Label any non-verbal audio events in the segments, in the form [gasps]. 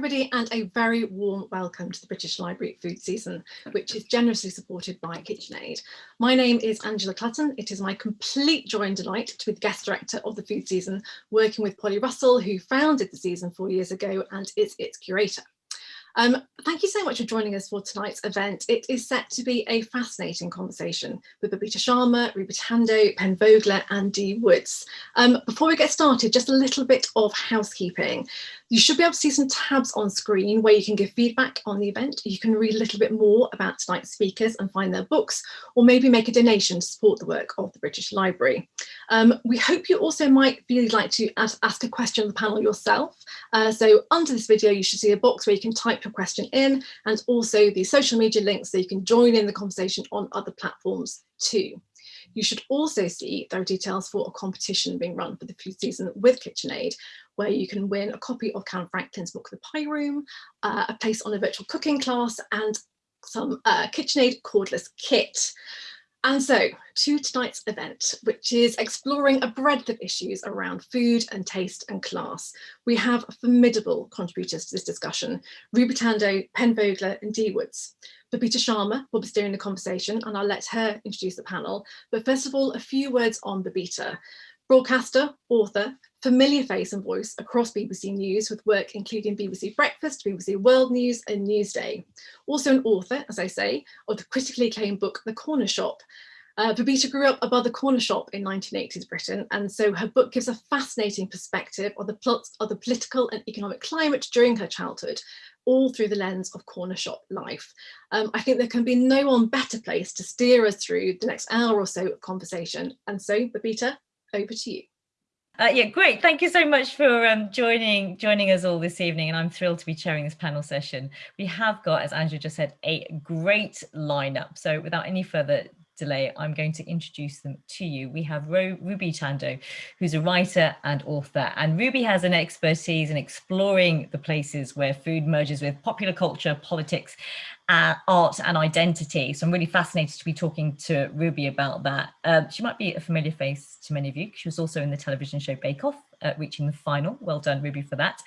everybody and a very warm welcome to the British Library food season, which is generously supported by KitchenAid. My name is Angela Clutton. It is my complete joy and delight to be the guest director of the food season, working with Polly Russell, who founded the season four years ago and is its curator. Um, thank you so much for joining us for tonight's event. It is set to be a fascinating conversation with Babita Sharma, Ruby Tandoh, Pen Vogler and Dee Woods. Um, before we get started, just a little bit of housekeeping. You should be able to see some tabs on screen where you can give feedback on the event. You can read a little bit more about tonight's speakers and find their books, or maybe make a donation to support the work of the British Library. Um, we hope you also might really like to ask, a question on the panel yourself. Uh, so under this video, you should see a box where you can type your question in and also the social media links so you can join in the conversation on other platforms too. You should also see there are details for a competition being run for the food season with KitchenAid, where you can win a copy of Calum Franklin's book, The Pie Room, uh, a place on a virtual cooking class and some uh, KitchenAid cordless kit. And so to tonight's event, which is exploring a breadth of issues around food and taste and class. We have formidable contributors to this discussion, Ruby Tandoh, Pen Vogler and Dee Woods. Babita Sharma will be steering the conversation and I'll let her introduce the panel. But first of all, a few words on Babita. Broadcaster, author, familiar face and voice across BBC News with work including BBC Breakfast, BBC World News and Newsday. Also an author, as I say, of the critically acclaimed book The Corner Shop. Uh, Babita grew up above the corner shop in 1980s Britain and so her book gives a fascinating perspective of the plots of the political and economic climate during her childhood all through the lens of corner shop life. Um, I think there can be no one better place to steer us through the next hour or so of conversation. And so, Babita, over to you. Uh, yeah, great. Thank you so much for um, joining joining us all this evening. And I'm thrilled to be chairing this panel session. We have got, as Andrew just said, a great lineup. So without any further delay, I'm going to introduce them to you. We have Ro Ruby Tandoh, who's a writer and author, and Ruby has an expertise in exploring the places where food merges with popular culture, politics, uh, art and identity. So I'm really fascinated to be talking to Ruby about that. Uh, she might be a familiar face to many of you. She was also in the television show Bake Off uh, reaching the final. Well done, Ruby, for that.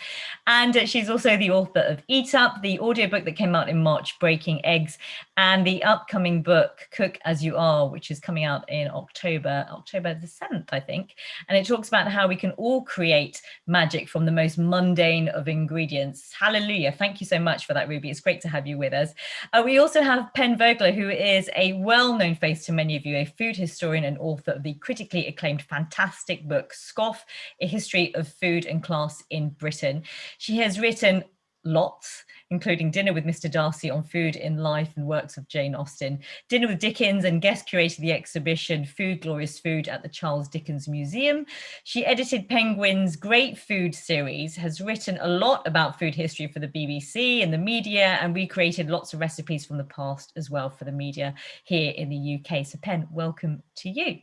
And uh, she's also the author of Eat Up, the audiobook that came out in March, Breaking Eggs, and the upcoming book, Cook As You Are, which is coming out in October, October the 7th, I think. And it talks about how we can all create magic from the most mundane of ingredients. Hallelujah. Thank you so much for that, Ruby. It's great to have you with us. Uh, we also have Pen Vogler, who is a well-known face to many of you, a food historian and author of the critically acclaimed fantastic book, Scoff, a history of food and class in Britain. She has written lots, including Dinner with Mr. Darcy on food in life and works of Jane Austen, Dinner with Dickens and guest curated the exhibition Food Glorious Food at the Charles Dickens Museum. She edited Penguin's Great Food series, has written a lot about food history for the BBC and the media and recreated lots of recipes from the past as well for the media here in the UK. So Pen, welcome to you.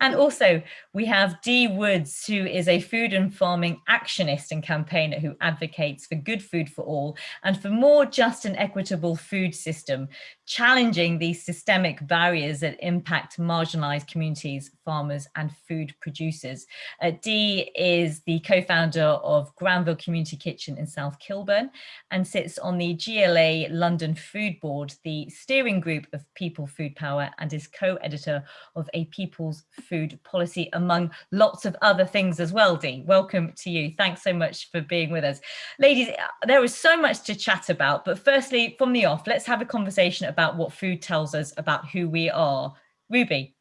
And also we have Dee Woods, who is a food and farming actionist and campaigner who advocates for good food for all and for more just and equitable food system, challenging these systemic barriers that impact marginalized communities, farmers and food producers. Uh, Dee is the co-founder of Granville Community Kitchen in South Kilburn and sits on the GLA London Food Board, the steering group of People Food Power and is co-editor of A People's Food Policy among lots of other things as well, Dee. Welcome to you. Thanks so much for being with us. Ladies, there is so much to chat about, but firstly, from the off, let's have a conversation about what food tells us about who we are. Ruby.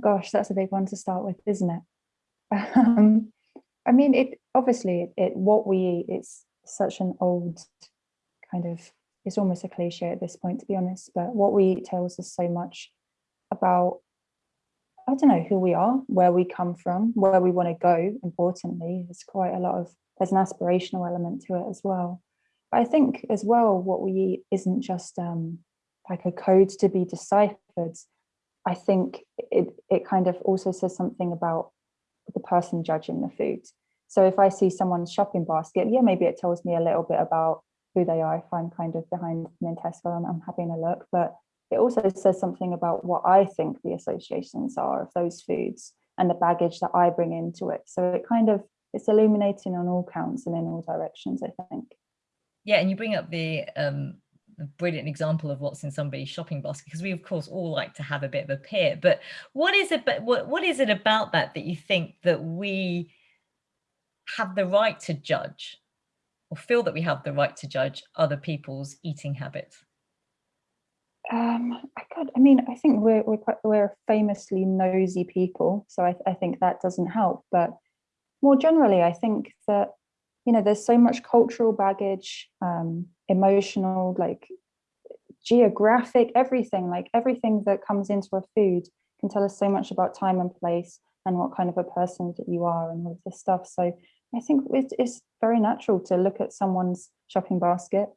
Gosh, that's a big one to start with, isn't it? [laughs] Um, I mean, it obviously it, it what we eat. It's such an old kind of. It's almost a cliche at this point, to be honest. But what we eat tells us so much about. I don't know who we are, where we come from, where we want to go. Importantly, there's quite a lot of there's an aspirational element to it as well. I think as well, what we eat isn't just um, like a code to be deciphered. I think it, it kind of also says something about the person judging the food. So if I see someone's shopping basket, yeah, maybe it tells me a little bit about who they are. If I'm kind of behind them Tesco, I'm, I'm having a look, but it also says something about what I think the associations are of those foods and the baggage that I bring into it. So it kind of it's illuminating on all counts and in all directions, I think. Yeah, and you bring up the um, brilliant example of what's in somebody's shopping basket because we of course all like to have a bit of a peer. But what is it but what, what is it about that that you think that we have the right to judge or feel that we have the right to judge other people's eating habits? Um i could i mean i think we're we're, quite, we're famously nosy people so I, I think that doesn't help. But more generally i think that you know there's so much cultural baggage um emotional like geographic everything like everything that comes into a food can tell us so much about time and place and what kind of a person that you are and all of this stuff. So i think it is very natural to look at someone's shopping basket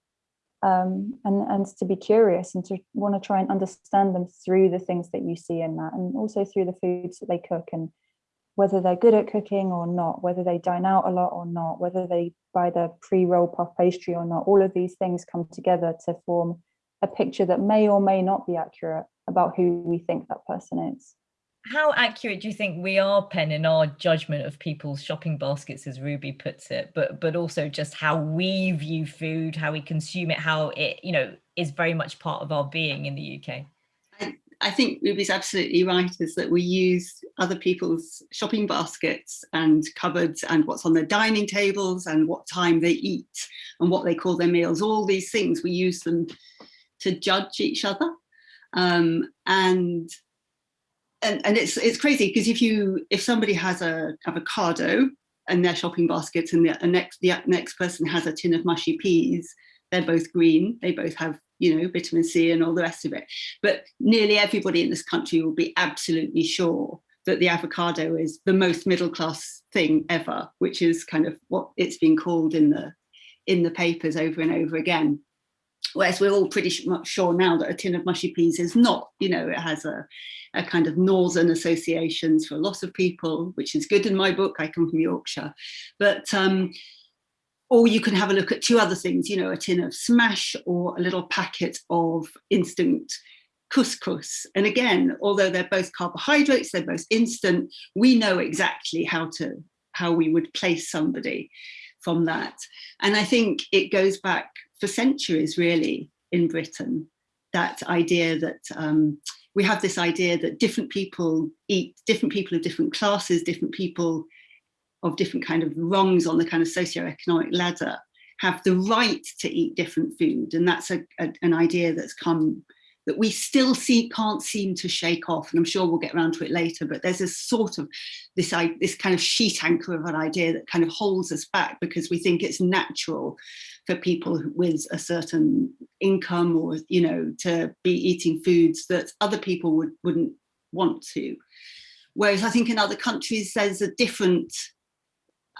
um, and and to be curious and to want to try and understand them through the things that you see in that and also through the foods that they cook and whether they're good at cooking or not, whether they dine out a lot or not, whether they buy the pre-roll puff pastry or not, all of these things come together to form a picture that may or may not be accurate about who we think that person is. How accurate do you think we are, Pen, in our judgment of people's shopping baskets, as Ruby puts it, but but also just how we view food, how we consume it, how it, you know, is very much part of our being in the UK? I think Ruby's absolutely right, is that we use other people's shopping baskets and cupboards and what's on their dining tables and what time they eat and what they call their meals, all these things, we use them to judge each other. Um, and and, and it's it's crazy because if you if somebody has a avocado in their shopping basket and the next the next person has a tin of mushy peas, they're both green, they both have you know, vitamin C and all the rest of it. But nearly everybody in this country will be absolutely sure that the avocado is the most middle class thing ever, which is kind of what it's been called in the in the papers over and over again. Whereas we're all pretty much sure now that a tin of mushy peas is not, you know, it has a, a kind of northern associations for a lot of people, which is good in my book. I come from Yorkshire, but um, or you can have a look at two other things, you know, a tin of smash or a little packet of instant couscous. And again, although they're both carbohydrates, they're both instant, we know exactly how to how we would place somebody from that. And I think it goes back for centuries really in Britain, that idea that um, we have this idea that different people eat, different people of different classes, different people of different kind of rungs on the kind of socioeconomic ladder have the right to eat different food. And that's a, a, an idea that's come that we still see can't seem to shake off. And I'm sure we'll get around to it later, but there's a sort of this, this kind of sheet anchor of an idea that kind of holds us back because we think it's natural for people with a certain income or, you know, to be eating foods that other people would, wouldn't want to. Whereas I think in other countries, there's a different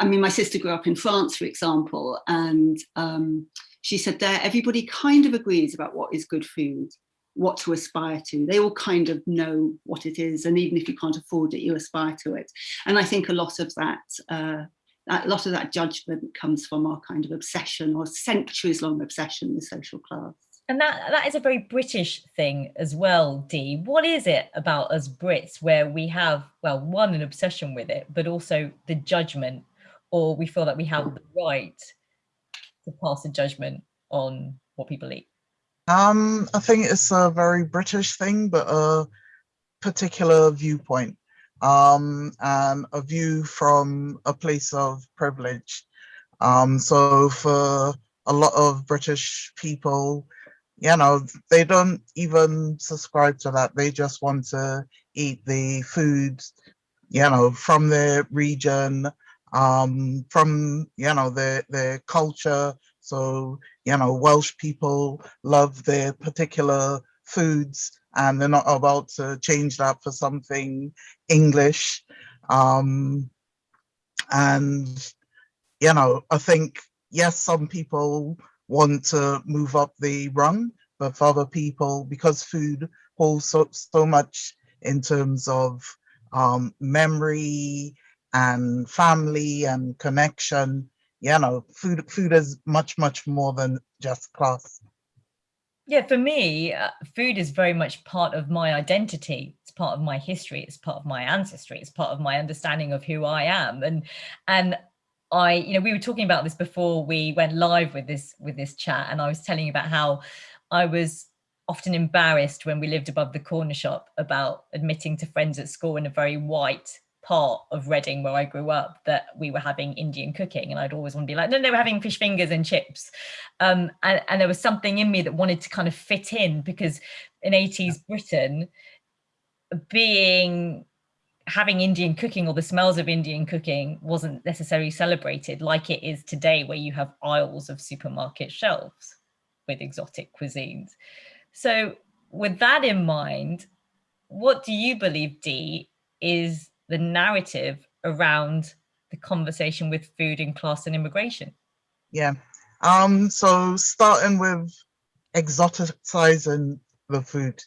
I mean, my sister grew up in France, for example, and um, she said there everybody kind of agrees about what is good food, what to aspire to. They all kind of know what it is, and even if you can't afford it, you aspire to it. And I think a lot of that, uh, a lot of that judgment comes from our kind of obsession or centuries-long obsession with social class. And that, that is a very British thing as well, Dee. What is it about us Brits where we have, well, one, an obsession with it, but also the judgment or we feel that we have the right to pass a judgment on what people eat? Um, I think it's a very British thing, but a particular viewpoint um, and a view from a place of privilege. Um, so for a lot of British people, you know, they don't even subscribe to that. They just want to eat the food, you know, from their region um, from, you know, their, their culture. So, you know, Welsh people love their particular foods and they're not about to change that for something English. Um, and, you know, I think, yes, some people want to move up the rung, but for other people, because food holds so, so much in terms of um, memory and family and connection. You know, food food is much, much more than just class. Yeah, for me, uh, food is very much part of my identity. It's part of my history. It's part of my ancestry. It's part of my understanding of who I am. And and I, you know, we were talking about this before we went live with this with this chat, and I was telling you about how I was often embarrassed when we lived above the corner shop about admitting to friends at school in a very white part of Reading where I grew up that we were having Indian cooking and I'd always want to be like, no, no, we're having fish fingers and chips. Um, and, and there was something in me that wanted to kind of fit in because in 80s Britain, being having Indian cooking or the smells of Indian cooking wasn't necessarily celebrated like it is today, where you have aisles of supermarket shelves with exotic cuisines. So with that in mind, what do you believe, Dee, is the narrative around the conversation with food and class and immigration? Yeah. Um, so starting with exoticizing the food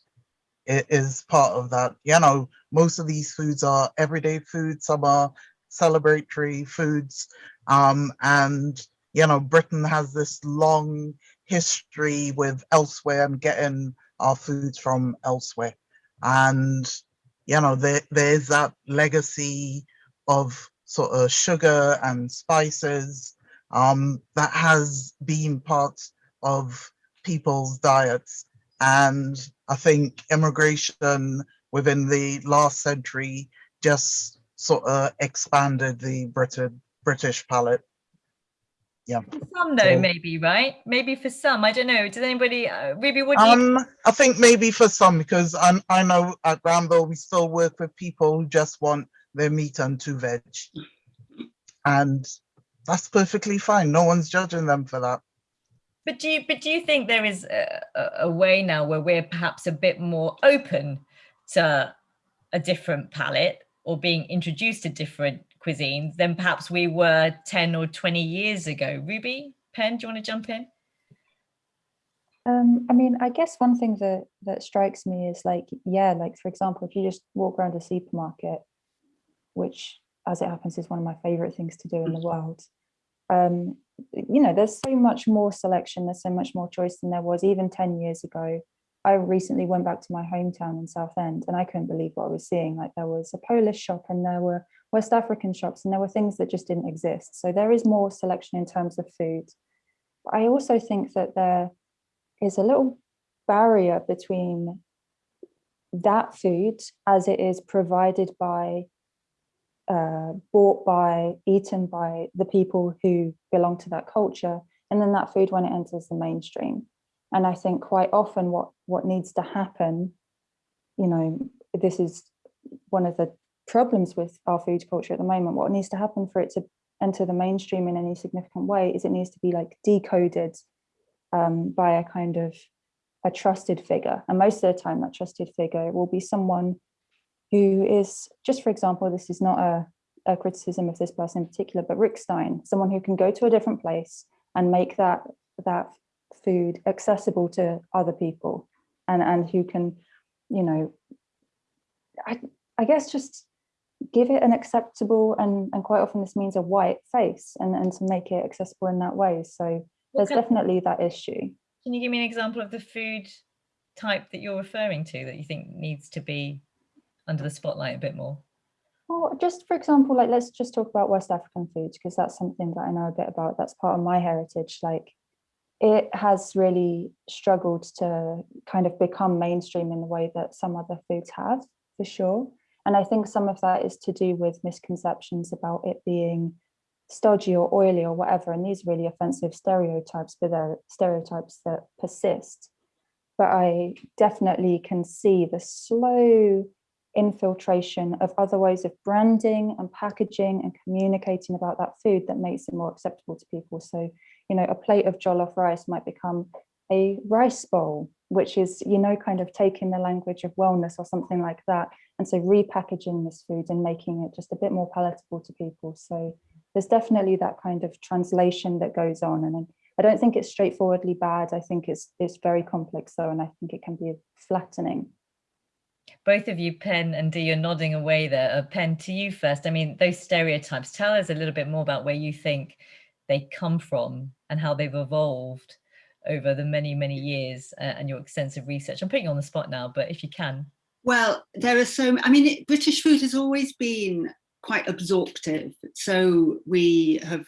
is part of that. You know, most of these foods are everyday foods, some are celebratory foods. Um, and, you know, Britain has this long history with elsewhere and getting our foods from elsewhere. And, you know, there, there's that legacy of sort of sugar and spices um, that has been part of people's diets. And I think immigration within the last century just sort of expanded the Britain, British palate. Yeah. For some though, So- maybe, right? Maybe for some, I don't know. Does anybody, uh, Ruby, what do you, Um, I think maybe for some, because I, I know at Granville we still work with people who just want their meat and two veg. And that's perfectly fine. No one's judging them for that. but do you, but do you think there is a, a- a way now where we're perhaps a bit more open to a different palate or being introduced to different cuisines than perhaps we were 10 or 20 years ago? Ruby, Pen, do you want to jump in? Um, I mean, I guess one thing that that strikes me is like, yeah, like for example, if you just walk around a supermarket, which as it happens is one of my favorite things to do in the world, um, you know, there's so much more selection, there's so much more choice than there was even 10 years ago. I recently went back to my hometown in Southend and I couldn't believe what I was seeing. Like there was a Polish shop and there were West African shops and there were things that just didn't exist. So there is more selection in terms of food. I also think that there is a little barrier between that food as it is provided by uh, bought by eaten by the people who belong to that culture and then that food when it enters the mainstream and i think quite often what what needs to happen you know this is one of the problems with our food culture at the moment what needs to happen for it to enter the mainstream in any significant way is it needs to be like decoded um, by a kind of a trusted figure. And most of the time, that trusted figure will be someone who is, just for example, this is not a, a criticism of this person in particular, but Rick Stein, someone who can go to a different place and make that that food accessible to other people and, and who can, you know, I, I guess just give it an acceptable and, and quite often this means a white face and, and to make it accessible in that way. So there's can- definitely that issue. Can you give me an example of the food type that you're referring to that you think needs to be under the spotlight a bit more? Well, just for example, like let's just talk about West African foods because that's something that I know a bit about. That's part of my heritage. Like it has really struggled to kind of become mainstream in the way that some other foods have, for sure. And I think some of that is to do with misconceptions about it being stodgy or oily or whatever. And these really offensive stereotypes, but they're stereotypes that persist. But I definitely can see the slow infiltration of other ways of branding and packaging and communicating about that food that makes it more acceptable to people. So, you know, a plate of jollof rice might become a rice bowl, which is, you know, kind of taking the language of wellness or something like that. And so repackaging this food and making it just a bit more palatable to people. So there's definitely that kind of translation that goes on. And I don't think it's straightforwardly bad. I think it's it's very complex though, and I think it can be flattening. both of you, Pen and Dee, you're nodding away there. Uh, Pen, to you first. I mean, those stereotypes, tell us a little bit more about where you think they come from and how they've evolved over the many, many years uh, and your extensive research. I'm putting you on the spot now, but if you can. Well, there are so, I mean, it, British food has always been quite absorptive. So we have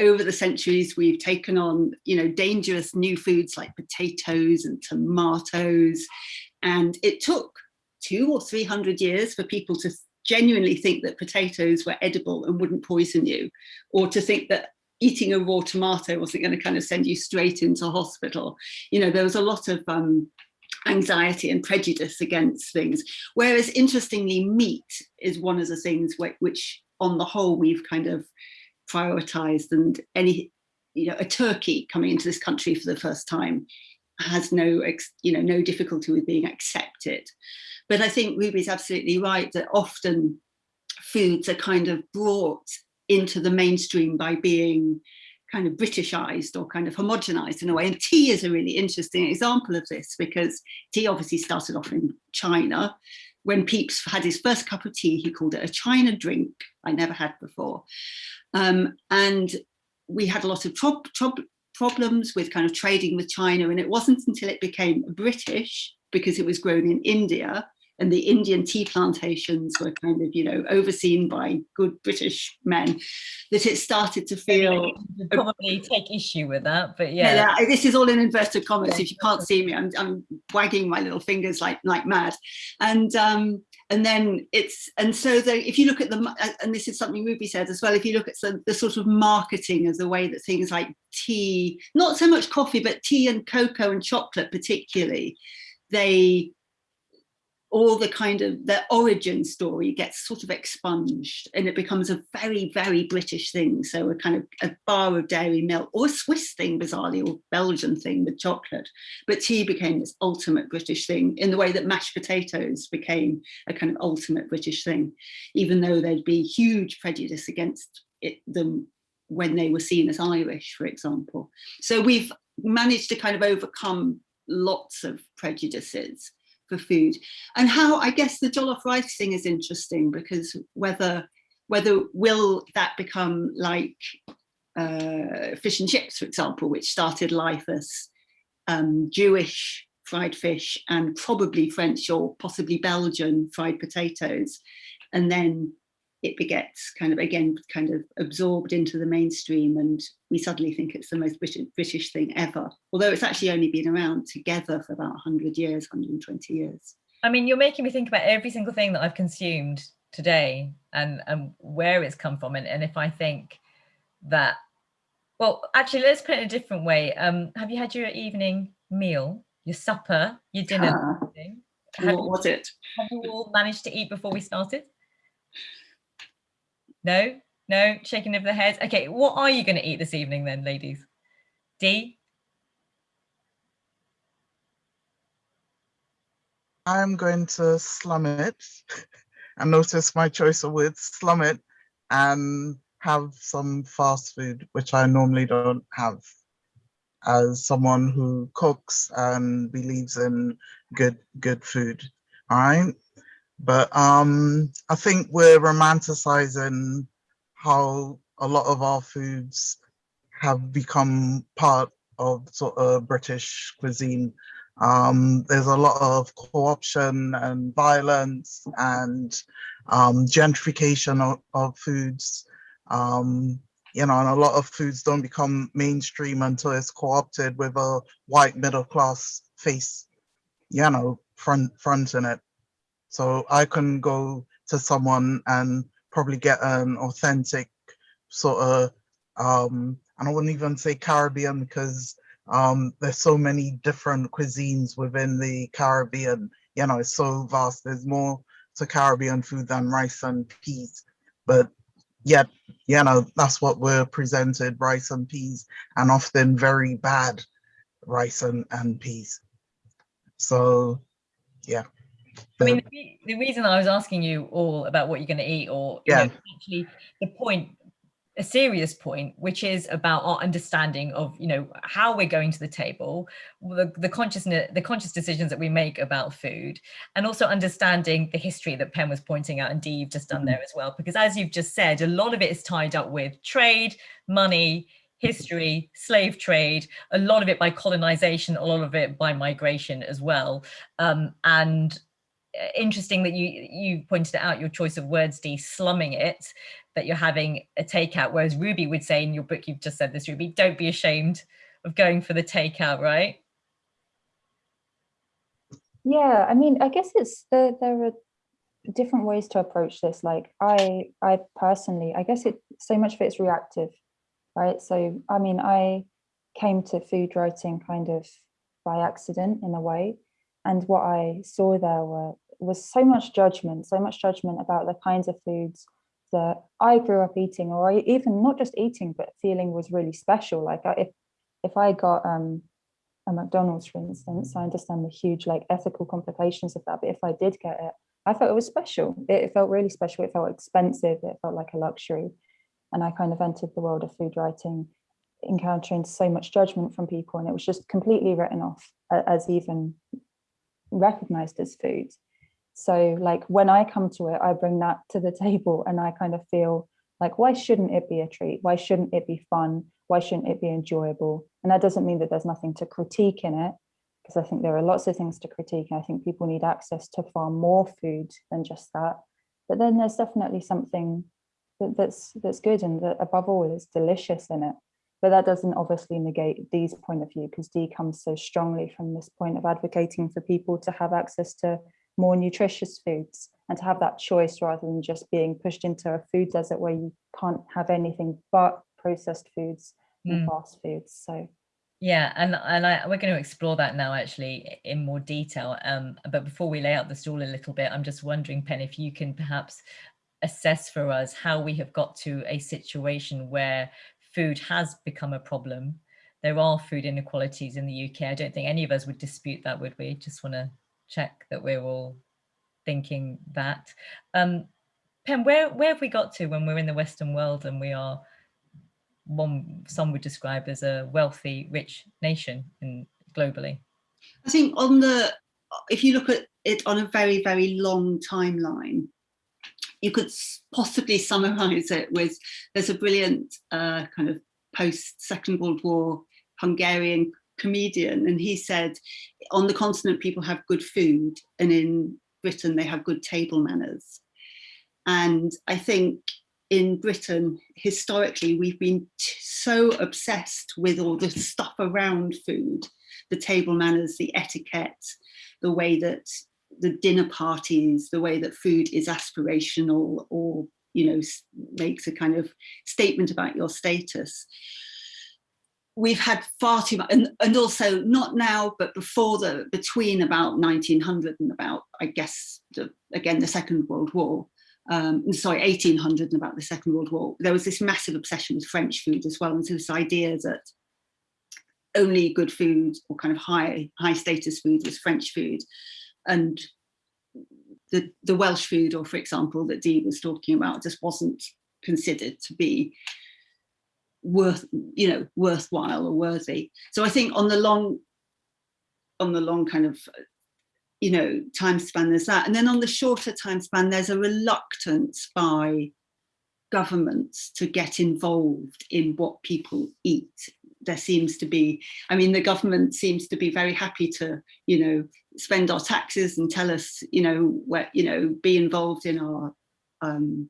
over the centuries, we've taken on, you know, dangerous new foods like potatoes and tomatoes. And it took two or 300 years for people to genuinely think that potatoes were edible and wouldn't poison you, or to think that eating a raw tomato wasn't going to kind of send you straight into hospital. You know, there was a lot of um, anxiety and prejudice against things. Whereas interestingly, meat is one of the things which, which on the whole, we've kind of prioritized and any, you know, a turkey coming into this country for the first time has no, you know, no difficulty with being accepted. But I think Ruby's absolutely right that often foods are kind of brought into the mainstream by being kind of Britishized or kind of homogenized in a way. And tea is a really interesting example of this because tea obviously started off in China. When Pepys had his first cup of tea, he called it a China drink I never had before. Um, and we had a lot of problems with kind of trading with China. And it wasn't until it became British because it was grown in India and the Indian tea plantations were kind of, you know, overseen by good British men, that it started to feel... You probably take issue with that, but yeah. yeah. this is all in inverted commas. If you can't see me, I'm, I'm wagging my little fingers like, like mad. And um, and then it's, and so the, if you look at the, and this is something Ruby said as well, if you look at the, the sort of marketing as the way that things like tea, not so much coffee, but tea and cocoa and chocolate particularly, they all the kind of the origin story gets sort of expunged and it becomes a very, very British thing. So a kind of a bar of dairy milk or a Swiss thing, bizarrely, or Belgian thing with chocolate. But tea became this ultimate British thing in the way that mashed potatoes became a kind of ultimate British thing, even though there'd be huge prejudice against it, them when they were seen as Irish, for example. So we've managed to kind of overcome lots of prejudices for food and how I guess the jollof rice thing is interesting because whether whether will that become like uh, fish and chips, for example, which started life as um, Jewish fried fish and probably French or possibly Belgian fried potatoes. And then it begets kind of, again, kind of absorbed into the mainstream and we suddenly think it's the most British, British thing ever, although it's actually only been around together for about 100 years, 120 years. I mean, you're making me think about every single thing that I've consumed today and, and where it's come from. And, and if I think that, well, actually, let's put it in a different way. Um, have you had your evening meal, your supper, your dinner? Uh, what was it? Have you all managed to eat before we started? No, no, shaking of the heads. Okay, what are you going to eat this evening then, ladies? Dee? I'm going to slum it [laughs] and notice my choice of words, slum it and have some fast food, which I normally don't have as someone who cooks and believes in good good food. All right. But um, I think we're romanticizing how a lot of our foods have become part of sort of British cuisine. Um, there's a lot of co-option and violence and um, gentrification of, of foods. Um, you know, and a lot of foods don't become mainstream until it's co-opted with a white middle class face, you know, front front in it. So I can go to someone and probably get an authentic sort of, um, and I wouldn't even say Caribbean because um, there's so many different cuisines within the Caribbean. You know, it's so vast. There's more to Caribbean food than rice and peas. But yet, you know, that's what we're presented, rice and peas, and often very bad rice and, and peas. So, yeah. I mean, the, the, reason I was asking you all about what you're going to eat, or yeah. Know, actually the point, a serious point, which is about our understanding of, you know, how we're going to the table, the, the consciousness, the conscious decisions that we make about food, and also understanding the history that Pen was pointing out, and Dee, you've just done mm -hmm. there as well, because as you've just said, a lot of it is tied up with trade, money, history, slave trade, a lot of it by colonization, a lot of it by migration as well. Um, and interesting that you you pointed out your choice of words, Dee, slumming it, that you're having a takeout, whereas Ruby would say in your book, you've just said this, Ruby, don't be ashamed of going for the takeout, right? Yeah, I mean, I guess it's there. There are different ways to approach this. Like I, I personally, I guess it so much of it's reactive, right? So I mean, I came to food writing kind of by accident in a way, and what I saw there were was so much judgment, so much judgment about the kinds of foods that I grew up eating, or I even not just eating, but feeling was really special. Like I, if if I got um, a McDonald's, for instance, I understand the huge like ethical complications of that. But if I did get it, I felt it was special. It, it felt really special. It felt expensive. It felt like a luxury. And I kind of entered the world of food writing, encountering so much judgment from people, and it was just completely written off as even recognized as food. So like when I come to it, I bring that to the [laughs] table and I kind of feel like, why shouldn't it be a treat? Why shouldn't it be fun? why shouldn't it be enjoyable? And that doesn't mean that there's nothing to critique in it, because I think there are lots of things to critique. I think people need access to far more food than just that. But then there's definitely something that, that's that's good and that above all is delicious in it. But that doesn't obviously negate Dee's point of view because Dee comes so strongly from this point of advocating for people to have access to more nutritious foods and to have that choice rather than just being pushed into a food desert where you can't have anything but processed foods and Mm. fast foods. So Yeah, and and I, we're going to explore that now actually in more detail. Um, but before we lay out the stall a little bit, I'm just wondering, Pen, if you can perhaps assess for us how we have got to a situation where food has become a problem. There are food inequalities in the UK. I don't think any of us would dispute that, would we? Just want to check that we're all thinking that. Um, Pen, where where have we got to when we're in the Western world and we are one some would describe as a wealthy, rich nation in globally. I think on the, if you look at it on a very, very long timeline, you could possibly summarize it with, there's a brilliant uh, kind of post Second World War Hungarian comedian, and he said, on the continent, people have good food, and in Britain, they have good table manners. And I think in Britain, historically, we've been so obsessed with all the stuff around food, the table manners, the etiquette, the way that the dinner parties, the way that food is aspirational or, you know, makes a kind of statement about your status. We've had far too much, and, and also not now, but before the, between about 1900 and about, I guess, the, again, the Second World War, um, sorry, 1800 and about the Second World War, there was this massive obsession with French food as well. And so this idea that only good food or kind of high, high status food was French food. And the, the Welsh food, or for example, that Dee was talking about, just wasn't considered to be worth, you know, worthwhile or worthy. So I think on the long, on the long kind of you know, time span there's that. And then on the shorter time span, there's a reluctance by governments to get involved in what people eat. There seems to be, I mean, the government seems to be very happy to, you know, spend our taxes and tell us, you know, where, you know, be involved in our um,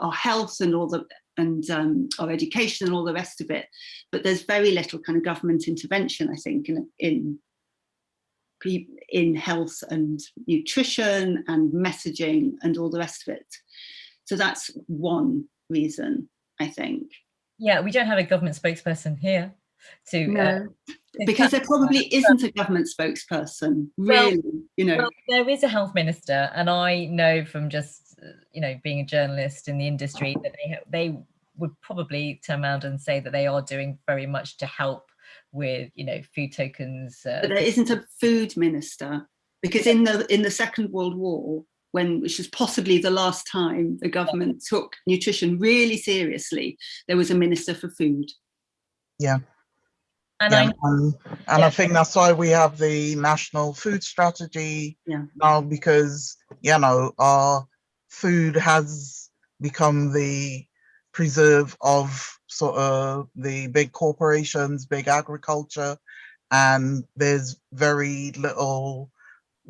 our health and all the and um, our education and all the rest of it. But there's very little kind of government intervention, I think, in in in health and nutrition and messaging and all the rest of it. So that's one reason, I think. Yeah, we don't have a government spokesperson here to No. uh, Because there probably isn't a government spokesperson, really, Well- you know. Well, there is a health minister, and I know from just uh, you know being a journalist in the industry that they they would probably turn around and say that they are doing very much to help with you know food tokens. Uh, but there isn't a food minister because in the in the Second World War, when which was possibly the last time the government took nutrition really seriously, there was a minister for food. Yeah. and Yeah, I and, and Yeah. I think that's why we have the national food strategy Yeah. now because you know our food has become the preserve of sort of the big corporations, big agriculture, and there's very little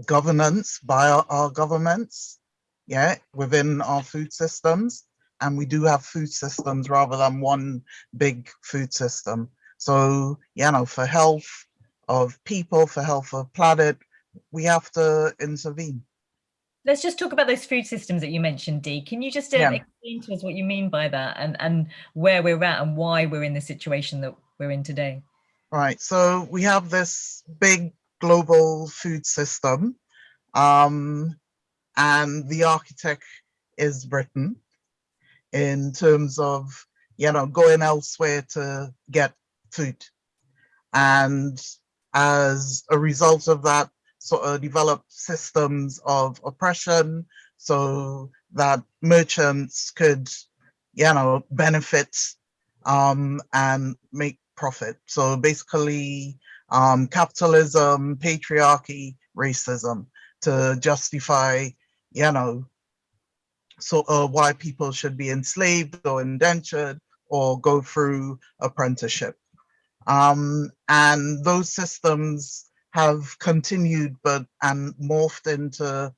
governance by our, our governments, yeah, within our food systems. And we do have food systems rather than one big food system. So, you know, for health of people, for health of planet, we have to intervene. Let's just talk about those food systems that you mentioned, Dee. Can you just um, Yeah. explain to us what you mean by that and, and where we're at and why we're in the situation that we're in today? Right, so we have this big global food system, um, and the architect is Britain in terms of, you know, going elsewhere to get food. And as a result of that, sort of developed systems of oppression so that merchants could, you know, benefit um, and make profit. So basically, um, capitalism, patriarchy, racism to justify, you know, so uh, why people should be enslaved or indentured or go through apprenticeship. Um, and those systems have continued but and morphed into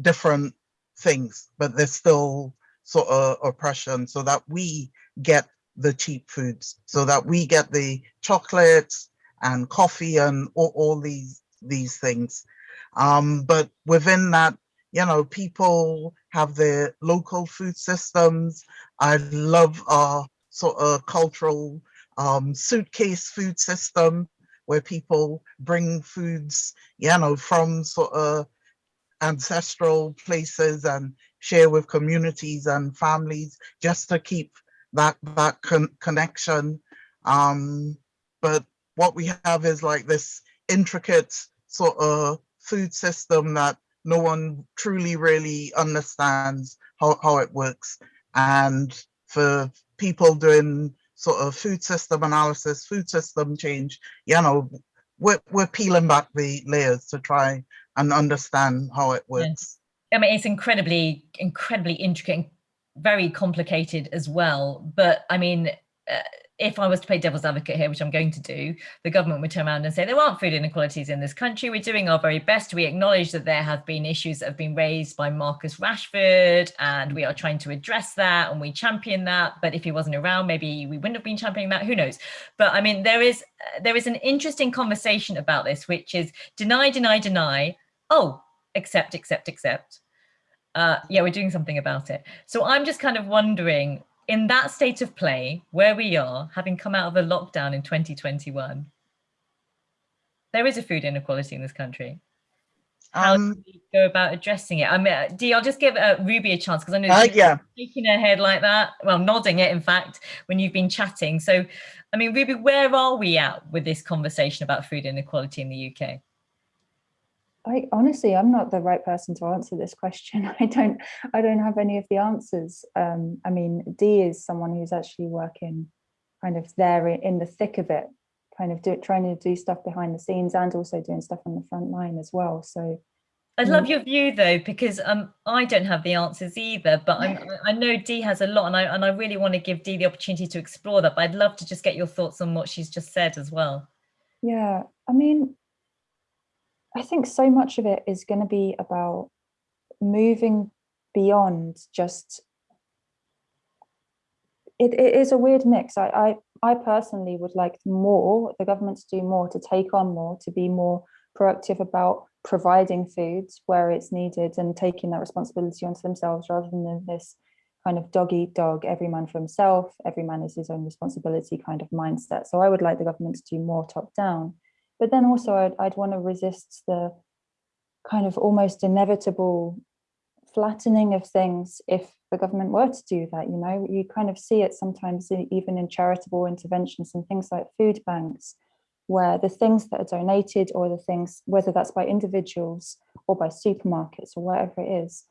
different things, but there's still sort of oppression so that we get the cheap foods, so that we get the chocolates and coffee and all, all these these things. Um, but within that, you know, people have their local food systems. I love our sort of cultural um, suitcase food system where people bring foods, you know, from sort of ancestral places and share with communities and families just to keep that that con connection. Um, but what we have is like this intricate sort of food system that no one truly really understands how, how it works. And for people doing sort of food system analysis, food system change, you know, we're, we're peeling back the layers to try and understand how it works. I mean, it's incredibly, incredibly intricate, and very complicated as well. But I mean, uh, if I was to play devil's advocate here, which I'm going to do, the government would turn around and say there aren't food inequalities in this country. We're doing our very best. We acknowledge that there have been issues that have been raised by Marcus Rashford, and we are trying to address that, and we champion that. But if he wasn't around, maybe we wouldn't have been championing that. Who knows? But I mean, there is uh, there is an interesting conversation about this, which is deny, deny, deny. Oh, accept, accept, accept. Uh, yeah, we're doing something about it. So I'm just kind of wondering in that state of play where we are, having come out of a lockdown in 2021, there is a food inequality in this country. How Um, do we go about addressing it? I mean, uh, Dee, I'll just give uh, Ruby a chance because I know uh, she's yeah, shaking her head like that, well, nodding it, in fact, when you've been chatting. So, I mean, Ruby, where are we at with this conversation about food inequality in the UK? I honestly, I'm not the right person to answer this question. [laughs] I don't, I don't have any of the answers. Um, I mean, Dee is someone who's actually working kind of there in the thick of it, kind of do, trying to do stuff behind the scenes and also doing stuff on the front line as well. So I'd love Mm. your view though, because um, I don't have the answers either, but I'm, I I know Dee has a lot and I, and I really want to give Dee the opportunity to explore that, but I'd love to just get your thoughts on what she's just said as well. Yeah, I mean, I think so much of it is going to be about moving beyond just. It, it is a weird mix. I, I I personally would like more the government to do more, to take on more, to be more proactive about providing foods where it's needed and taking that responsibility onto themselves rather than this kind of dog eat dog, every man for himself, every man is his own responsibility kind of mindset. So I would like the government to do more top down. But then also I'd, I'd want to resist the kind of almost inevitable flattening of things if the government were to do that. You know, you kind of see it sometimes even in charitable interventions and things like food banks, where the things that are donated or the things, whether that's by individuals or by supermarkets or whatever it is,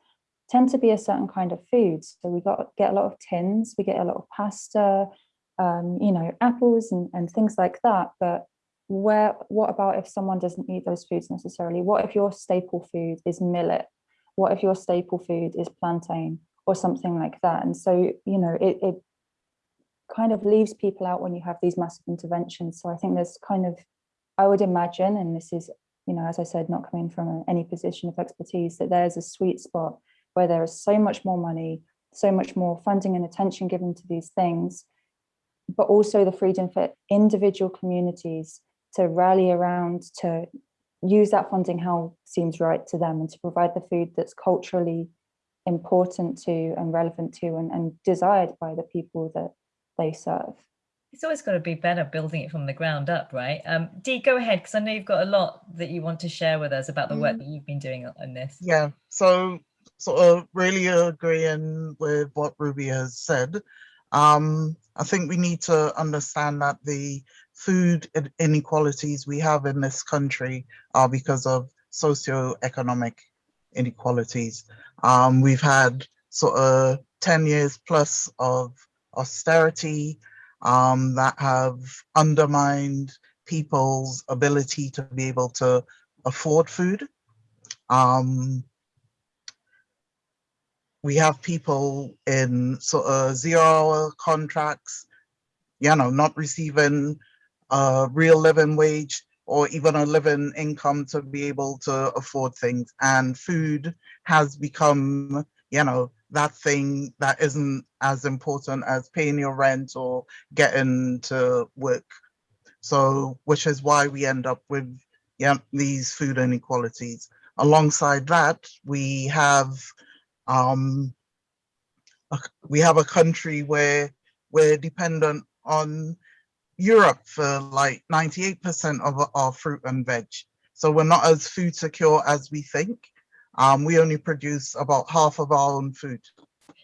tend to be a certain kind of food. So we got get a lot of tins, we get a lot of pasta, um, you know, apples and, and things like that. But where what about if someone doesn't eat those foods necessarily? What if your staple food is millet? What if your staple food is plantain or something like that? And so, you know, it, it kind of leaves people out when you have these massive interventions. So I think there's kind of, I would imagine, and this is you know, as I said, not coming from any position of expertise, that there's a sweet spot where there is so much more money, so much more funding and attention given to these things, but also the freedom for individual communities to rally around to use that funding how seems right to them and to provide the food that's culturally important to and relevant to and, and desired by the people that they serve. It's always got to be better building it from the ground up, right? Um, Dee, go ahead, because I know you've got a lot that you want to share with us about the work Mm. that you've been doing on this. Yeah, so sort of really agreeing with what Ruby has said. Um, I think we need to understand that the food inequalities we have in this country are because of socioeconomic inequalities. Um, we've had sort of 10 years plus of austerity um, that have undermined people's ability to be able to afford food. Um, we have people in sort of zero hour contracts, you know, not receiving a real living wage or even a living income to be able to afford things. And food has become, you know, that thing that isn't as important as paying your rent or getting to work. So, which is why we end up with yeah, these food inequalities. Alongside that, we have um, a- we have a country where we're dependent on Europe for like 98% of our- fruit and veg. So we're not as food secure as we think. Um, we only produce about half of our own food.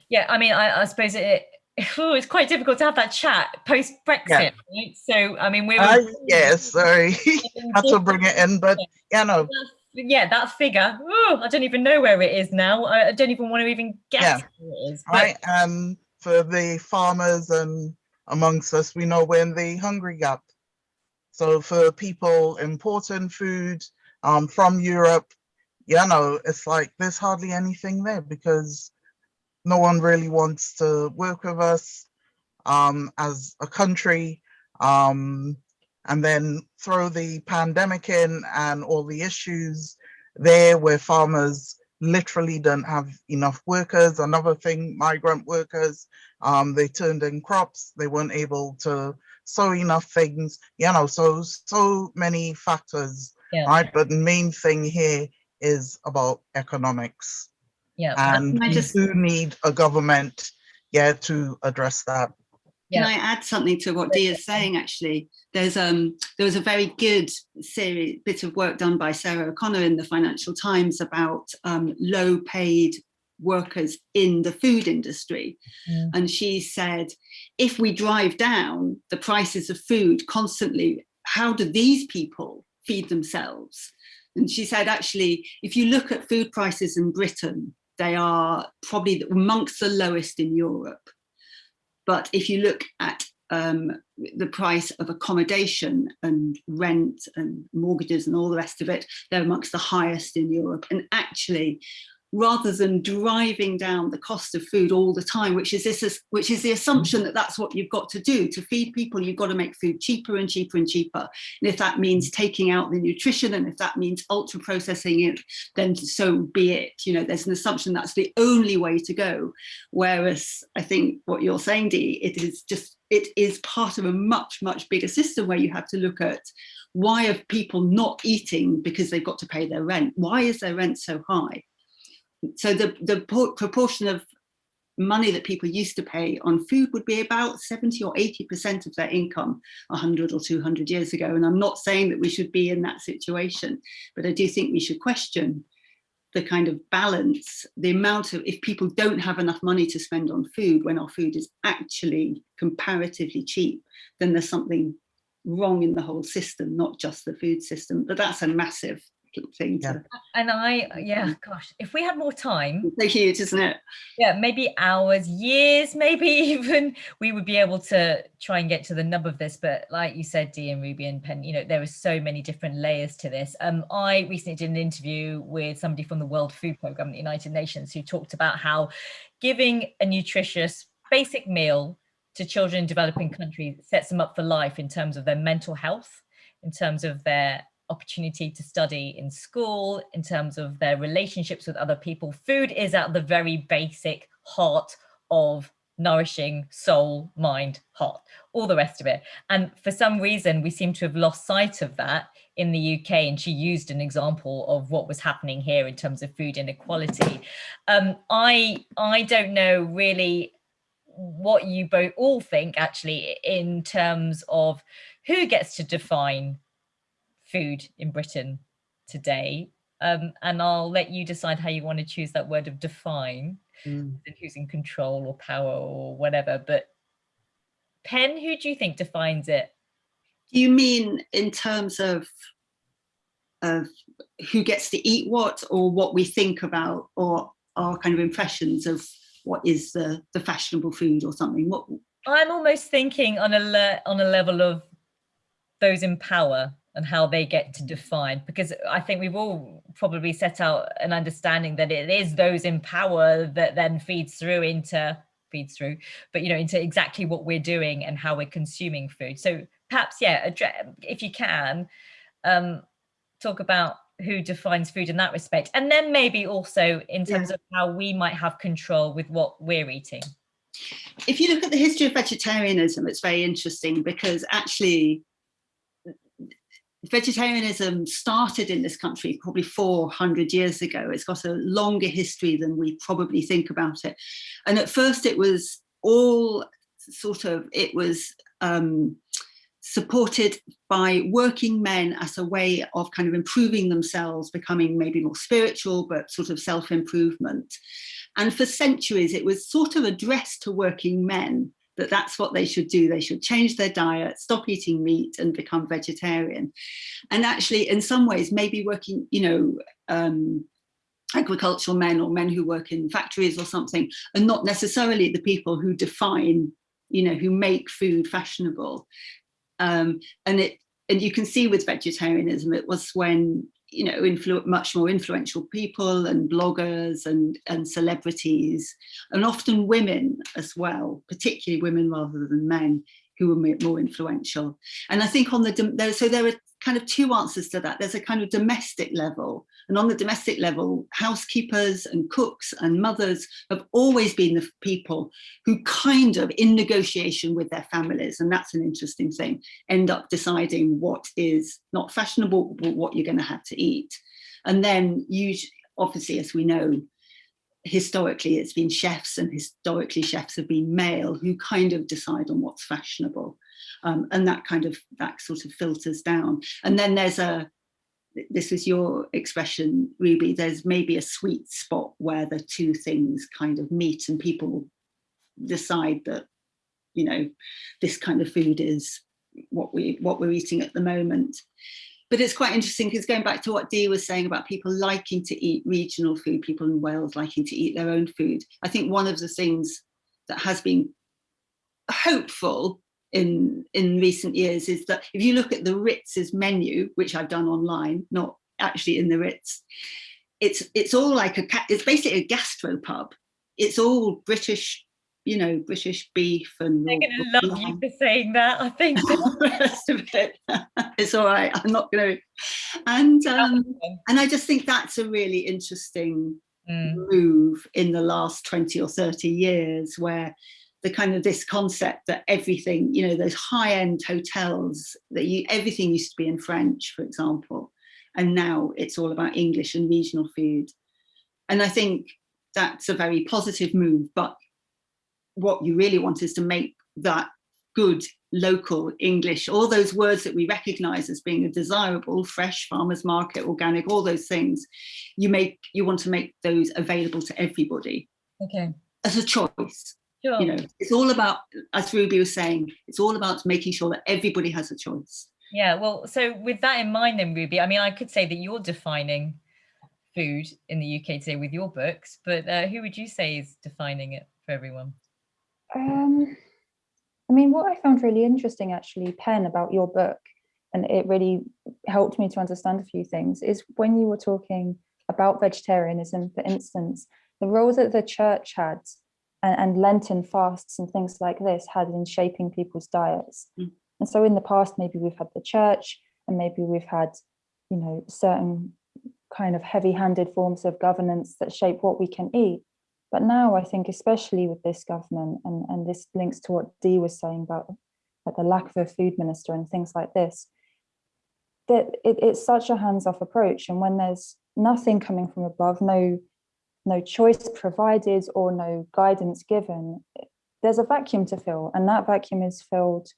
Yeah, I mean, I, I suppose it, [laughs] ooh, it's quite difficult to have that chat post Brexit, right? So, I mean, we're Uh, yeah, sorry, [laughs] had to bring it in, but you know, yeah, that figure. Ooh, I don't even know where it is now. I, don't even want to even guess Yeah. where it is. but- right? And for the farmers and amongst us, we know we're in the hungry gap. So for people importing food um, from Europe, you know, it's like there's hardly anything there because no one really wants to work with us um, as a country. Um, and then throw the pandemic in and all the issues there where farmers literally don't have enough workers. Another thing, migrant workers, um, they turned in crops, they weren't able to sow enough things, you know, so, so many factors, Yeah. right? But the main thing here is about economics. Yeah. And I we just- do need a government, yeah, to address that. Can I add something to what Dee is saying? Actually, there's um there was a very good series bit of work done by Sarah O'Connor in the Financial Times about um, low paid workers in the food industry, Mm. and she said, if we drive down the prices of food constantly, how do these people feed themselves? And she said, actually, if you look at food prices in Britain, they are probably amongst the lowest in Europe. But if you look at um, the price of accommodation and rent and mortgages and all the rest of it, they're amongst the highest in Europe. And actually, rather than driving down the cost of food all the time, which is this, which is the assumption that that's what you've got to do to feed people, you've got to make food cheaper and cheaper and cheaper. And if that means taking out the nutrition and if that means ultra processing it, then so be it. You know, there's an assumption that's the only way to go. Whereas I think what you're saying, Dee, it is just, it is part of a much, much bigger system where you have to look at why are people not eating because they've got to pay their rent? Why is their rent so high? So the, the proportion of money that people used to pay on food would be about 70 or 80% of their income 100 or 200 years ago. And I'm not saying that we should be in that situation, but I do think we should question the kind of balance, the amount of, if people don't have enough money to spend on food when our food is actually comparatively cheap, then there's something wrong in the whole system, not just the food system. But that's a massive thing Yeah. to, And I, yeah, gosh, if we had more time, it's so huge, isn't it? yeah, maybe hours, years, [laughs] maybe even we would be able to try and get to the nub of this. But like you said, Dee and Ruby and Pen, you know, there are so many different layers to this. Um, I recently did an interview with somebody from the World Food Programme, the United Nations, who talked about how giving a nutritious basic meal to children in developing countries sets them up for life in terms of their mental health, in terms of their opportunity to study in school, in terms of their relationships with other people. Food is at the very basic heart of nourishing soul, mind, heart, all the rest of it. And for some reason, we seem to have lost sight of that in the UK. And she used an example of what was happening here in terms of food inequality. Um, I, I don't know really what you both all think actually in terms of who gets to define food in Britain today. Um, and I'll let you decide how you want to choose that word of define Mm. and who's in control or power or whatever. But Pen, who do you think defines it? Do you mean in terms of of who gets to eat what or what we think about or our kind of impressions of what is the, the fashionable food or something? What I'm almost thinking on a le- on a level of those in power and how they get to define because I think we've all probably set out an understanding that it is those in power that then feeds through into feeds through but you know into exactly what we're doing and how we're consuming food so perhaps yeah address, if you can um talk about who defines food in that respect and then maybe also in terms Yeah. of how we might have control with what we're eating if you look at the history of vegetarianism, it's very interesting because actually vegetarianism started in this country probably 400 years ago. It's got a longer history than we probably think about it. And at first it was all sort of, it was um, supported by working men as a way of kind of improving themselves, becoming maybe more spiritual, but sort of self-improvement. And for centuries, it was sort of addressed to working men that that's what they should do. They should change their diet, stop eating meat and become vegetarian. And actually, in some ways, maybe working, you know, um, agricultural men or men who work in factories or something and not necessarily the people who define, you know, who make food fashionable. Um, and it, and you can see with vegetarianism, it was when you know, influ much more influential people and bloggers and, and celebrities, and often women as well, particularly women rather than men who were more influential. And I think on the, so there are kind of two answers to that. There's a kind of domestic level, and on the domestic level, housekeepers and cooks and mothers have always been the people who kind of, in negotiation with their families, and that's an interesting thing, end up deciding what is not fashionable, but what you're going to have to eat. And then you, obviously, as we know, historically it's been chefs and historically chefs have been male who kind of decide on what's fashionable. Um, and that kind of, that sort of filters down. And then there's a, this is your expression, Ruby, there's maybe a sweet spot where the two things kind of meet and people decide that, you know, this kind of food is what we what we're eating at the moment. But it's quite interesting because going back to what Dee was saying about people liking to eat regional food, people in Wales liking to eat their own food. I think one of the things that has been hopeful in in recent years is that if you look at the Ritz's menu, which I've done online, not actually in the Ritz, it's it's all like a it's basically a gastropub. It's all British, you know, British beef and they're gonna love you for saying that i think [laughs] the rest of it. it's all right. I'm not going to. And um, and I just think that's a really interesting Mm, move in the last 20 or 30 years where the kind of this concept that everything you know those high-end hotels that you everything used to be in french for example and now it's all about english and regional food. And i think that's a very positive move but what you really want is to make that good local english all those words that we recognize as being a desirable fresh farmers market organic all those things you make you want to make those available to everybody. Okay. As a choice sure you know it's all about as ruby was saying it's all about making sure that everybody has a choice Yeah, well, so with that in mind, then, Ruby, I mean, I could say that you're defining food in the UK today with your books, but uh, who would you say is defining it for everyone? Um, I mean, what I found really interesting actually, Pen, about your book, and it really helped me to understand a few things, is when you were talking about vegetarianism, for instance, the role that the church had and, and Lenten fasts and things like this had in shaping people's diets. Mm. And so in the past, maybe we've had the church and maybe we've had, you know, certain kind of heavy-handed forms of governance that shape what we can eat. But now I think, especially with this government, and, and this links to what Dee was saying about like the lack of a food minister and things like this, that it, it's such a hands-off approach. And when there's nothing coming from above, no, no choice provided or no guidance given, there's a vacuum to fill. And that vacuum is filled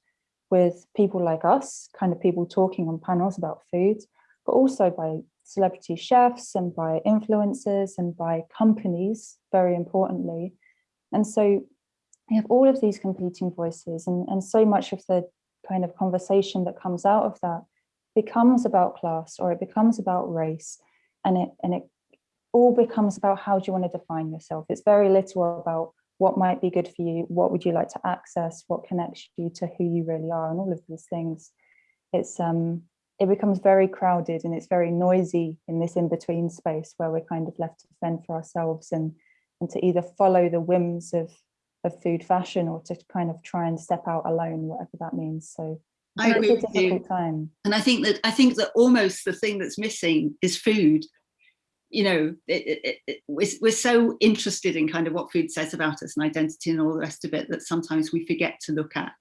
with people like us, kind of people talking on panels about food, but also by celebrity chefs and by influencers and by companies, very importantly. And so we have all of these competing voices and, and so much of the kind of conversation that comes out of that becomes about class or it becomes about race and it and it all becomes about how do you want to define yourself it's very little about what might be good for you what would you like to access what connects you to who you really are and all of these things it's um it becomes very crowded and it's very noisy in this in-between space where we're kind of left to fend for ourselves and and to either follow the whims of of food fashion or to kind of try and step out alone whatever that means so I agree with you. time And I think that I think that almost the thing that's missing is food. You know, it, it, it, we're, we're so interested in kind of what food says about us and identity and all the rest of it that sometimes we forget to look at.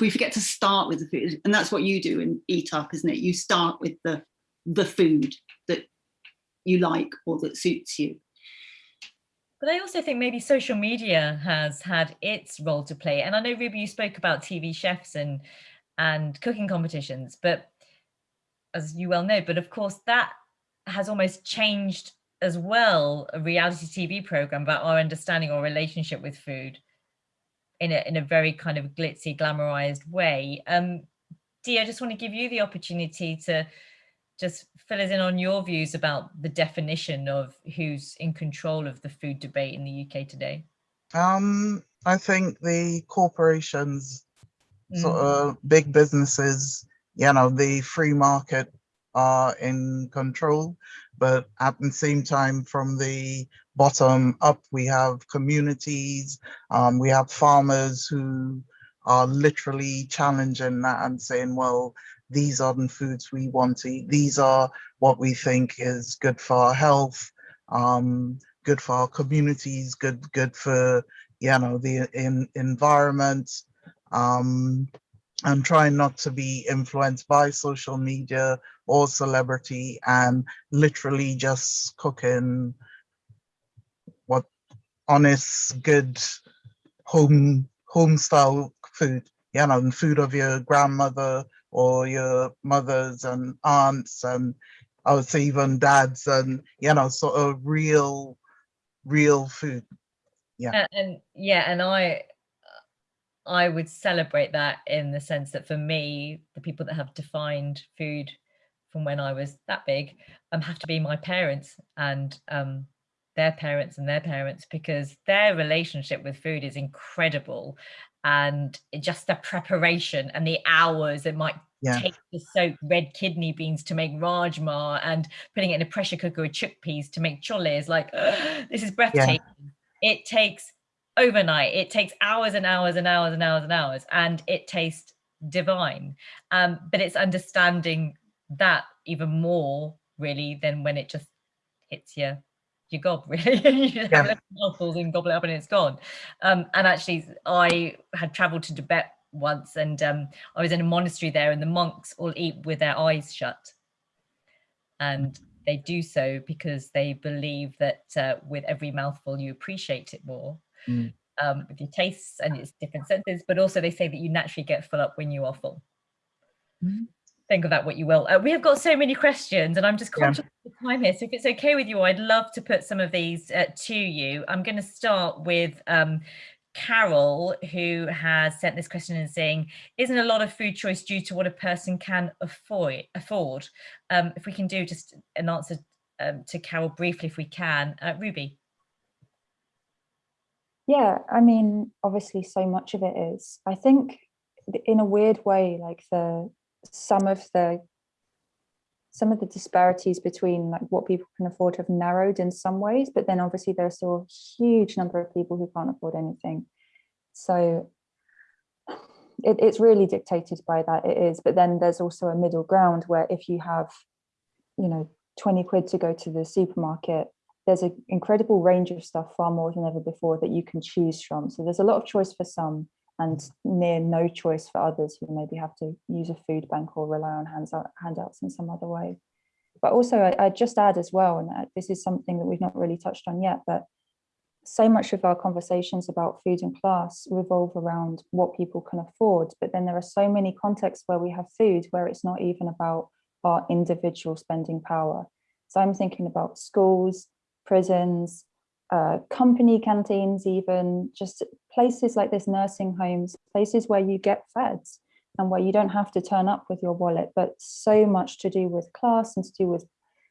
We forget to start with the food, and that's what you do in Eat Up, isn't it? You start with the the food that you like or that suits you. But I also think maybe social media has had its role to play. And I know Ruby, you spoke about TV chefs and and cooking competitions, but as you well know, but of course that has almost changed as well a reality TV program about our understanding or relationship with food in a in a very kind of glitzy, glamorized way. Um, Dee, I just want to give you the opportunity to just fill us in on your views about the definition of who's in control of the food debate in the UK today. Um, I think the corporations, sort Mm. of big businesses, you know, the free market are in control, but at the same time, from the bottom up, we have communities, um, we have farmers who are literally challenging that and saying, well, these are the foods we want to eat. These are what we think is good for our health, um, good for our communities, good good for you know the in, environment. Um, and trying not to be influenced by social media or celebrity and literally just cooking what honest, good home home style food, you know, and food of your grandmother or your mothers and aunts and I would say even dads and you know, sort of real, real food. A- And, yeah, and I I would celebrate that in the sense that for me, the people that have defined food from when I was that big um, have to be my parents and um, their parents and their parents because their relationship with food is incredible and it- just the preparation and the hours it might Yeah. take to soak red kidney beans to make rajma and putting it in a pressure cooker with chickpeas to make chole is like [gasps] this is breathtaking it takes overnight. It takes hours and hours and hours and hours and hours and it tastes divine. Um but it's understanding that even more really than when it just hits your your gob [laughs] really. You just have Yeah. mouthfuls and gobble it up and it's gone. Um and actually i had traveled to tibet once and um i was in a monastery there and the monks all eat with their eyes shut. And they do so because they believe that uh, with every mouthful you appreciate it more Mm. um, with your tastes and its different senses but also they say that you naturally get full up when you are full Mhm. think of that what you will uh, we have got so many questions and i'm just Yeah. conscious of the time here so if it's okay with you i'd love to put some of these uh, to you i'm going to start with um, Carol, who has sent this question and saying, isn't a lot of food choice due to what a person can afford? afford? Um, if we can do just an answer um, to Carol briefly, if we can. Uh, Ruby. Yeah, I mean, obviously so much of it is. I think in a weird way, like the some of the some of the disparities between like what people can afford have narrowed in some ways, but then obviously there are still a huge number of people who can't afford anything. So it, it's really dictated by that it is, but then there's also a middle ground where if you have you know, 20 quid to go to the supermarket, there's an incredible range of stuff far more than ever before that you can choose from. So there's a lot of choice for some and near no choice for others who maybe have to use a food bank or rely on hands out, handouts in some other way. But also I, I just add as well, and uh, this is something that we've not really touched on yet, but so much of our conversations about food and class revolve around what people can afford. But then there are so many contexts where we have food where it's not even about our individual spending power. So I'm thinking about schools, prisons, uh, company canteens, even just places like this, nursing homes, places where you get fed and where you don't have to turn up with your wallet, but so much to do with class and to do with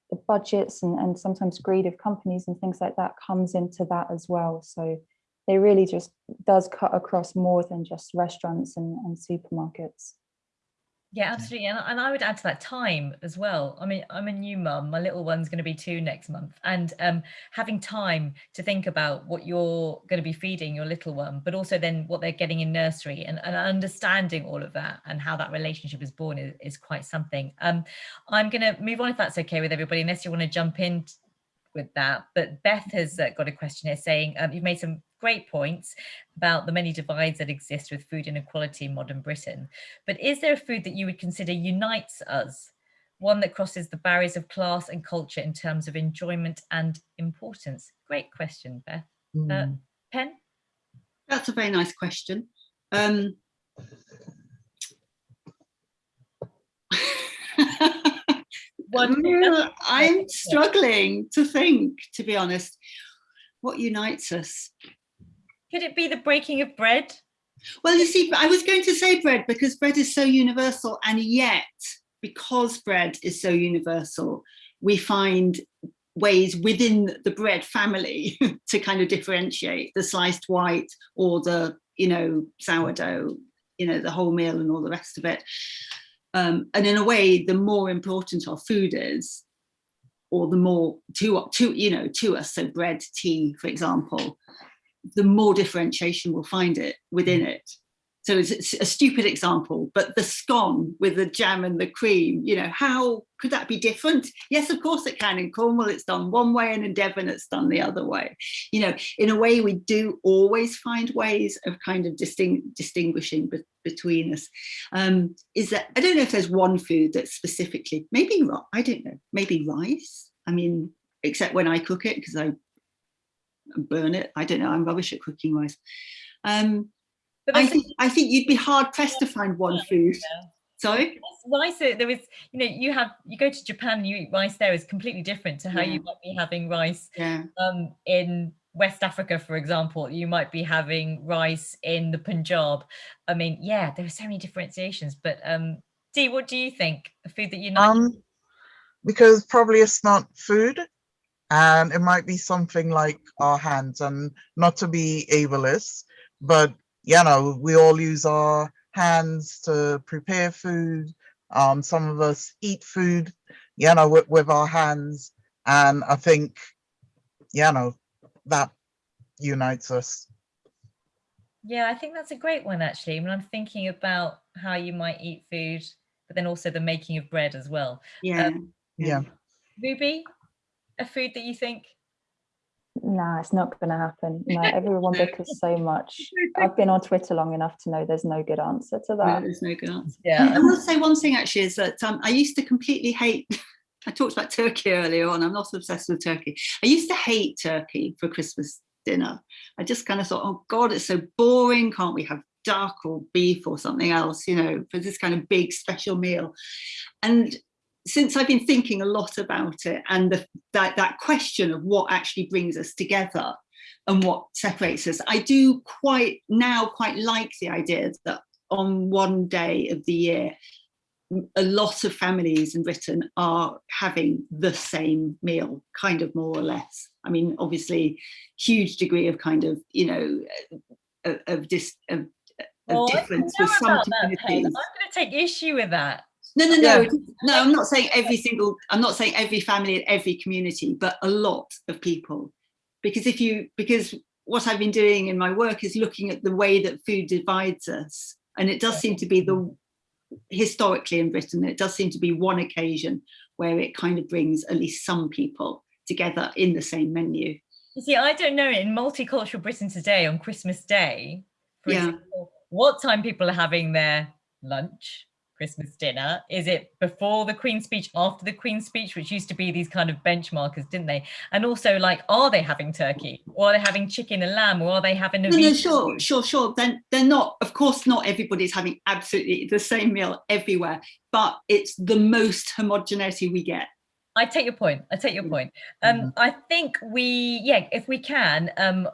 the budgets and, and sometimes greed of companies and things like that comes into that as well. So they really just does cut across more than just restaurants and, and supermarkets. Yeah, absolutely. And, and I would add to that time as well. I mean, I'm a new mum. My little one's going to be two next month. And um, having time to think about what you're going to be feeding your little one, but also then what they're getting in nursery and, and understanding all of that and how that relationship is born is, is quite something. Um, I'm going to move on if that's okay with everybody, unless you want to jump in with that. But Beth has uh, got a question here saying, um, you've made some great points about the many divides that exist with food inequality in modern Britain. But is there a food that you would consider unites us? One that crosses the barriers of class and culture in terms of enjoyment and importance? Great question, Beth. Mm. Uh, Pen? That's a very nice question. Um, [laughs] One I'm struggling to think, to be honest, what unites us. Could it be the breaking of bread? Well, you see, I was going to say bread because bread is so universal, and yet, because bread is so universal, we find ways within the bread family [laughs] to kind of differentiate the sliced white or the, you know, sourdough, you know, the whole meal and all the rest of it. Um, and in a way, the more important our food is, or the more to, to you know, to us, so bread, tea, for example, the more differentiation we'll find it within it. So it's, it's, a stupid example, but the scone with the jam and the cream, you know, how could that be different? Yes, of course it can. In Cornwall, it's done one way and in Devon, it's done the other way. You know, in a way, we do always find ways of kind of disting distinguishing be between us. Um, is that, I don't know if there's one food that's specifically, maybe, I don't know, maybe rice. I mean, except when I cook it, because I burn it. I don't know, I'm rubbish at cooking rice. Um, But I think I think you'd be hard pressed to find one food. Yeah. Sorry? rice there is you know you have you go to japan and you eat rice there is completely different to how Yeah. you might be having rice Yeah. um in west africa for example you might be having rice in the punjab i mean yeah there are so many differentiations but um dee what do you think a food that you know Um, because probably it's not food and it might be something like our hands and not to be ableist, but you know, we all use our hands to prepare food. Um, some of us eat food, you know, with, with our hands. And I think, you know, that unites us. yeah i think that's a great one actually when i'm thinking about how you might eat food but then also the making of bread as well Yeah. Yeah. ruby a food that you think Nah, it's not going to happen. [laughs] No, everyone bickers so much. [laughs] I've been on Twitter long enough to know there's no good answer to No, that. there's no good answer. yeah I will [laughs] say one thing actually is that um, I used to completely hate, I talked about turkey earlier on, I'm not obsessed with turkey. I used to hate turkey for Christmas dinner. I just kind of thought, oh God, it's so boring. Can't we have duck or beef or something else, you know, for this kind of big special meal? And since I've been thinking a lot about it and the, that, that question of what actually brings us together and what separates us, I do quite now quite like the idea that on one day of the year, a lot of families in Britain are having the same meal, kind of more or less. I mean, obviously, huge degree of kind of, you know, of, of, dis, of, of Oh, I difference with some that, I'm communities. going to take issue with that. No, no, no, Yeah. no. I'm not saying every single. I'm not saying every family and every community, but a lot of people. Because if you, because what I've been doing in my work is looking at the way that food divides us, and it does seem to be the historically in Britain, it does seem to be one occasion where it kind of brings at least some people together in the same menu. You see, I don't know in multicultural Britain today on Christmas Day, for Yeah. example, what time people are having their lunch, Christmas dinner. Is it before the Queen's speech, after the Queen's speech, which used to be these kind of benchmarkers, didn't they? And also, like, are they having turkey, or are they having chicken and lamb, or are they having a No, no, sure, sure, sure. Then they're not, of course, not everybody's having absolutely the same meal everywhere, but it's the most homogeneity we get. I take your point. I take your Mm. point. Um, I think we, yeah, if we can, um,